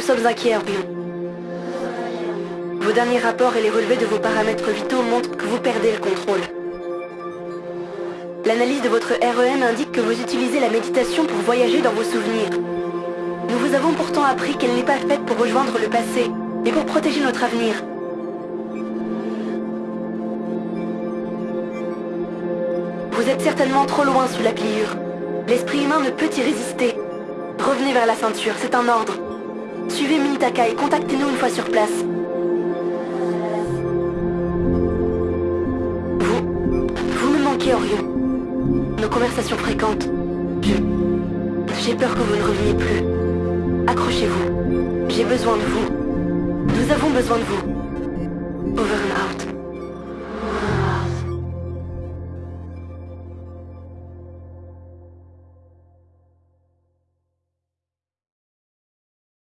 sommes inquiets, Orion. Vos derniers rapports et les relevés de vos paramètres vitaux montrent que vous perdez le contrôle. L'analyse de votre REM indique que vous utilisez la méditation pour voyager dans vos souvenirs. Nous vous avons pourtant appris qu'elle n'est pas faite pour rejoindre le passé, mais pour protéger notre avenir. Vous êtes certainement trop loin sous la pliure. L'esprit humain ne peut y résister. Revenez vers la ceinture, c'est un ordre. Suivez Minitaka et contactez-nous une fois sur place. Vous... Vous me manquez, Orion. Nos conversations fréquentes. Je... J'ai peur que vous ne reveniez plus. Accrochez-vous. J'ai besoin de vous. Nous avons besoin de vous. Over and out.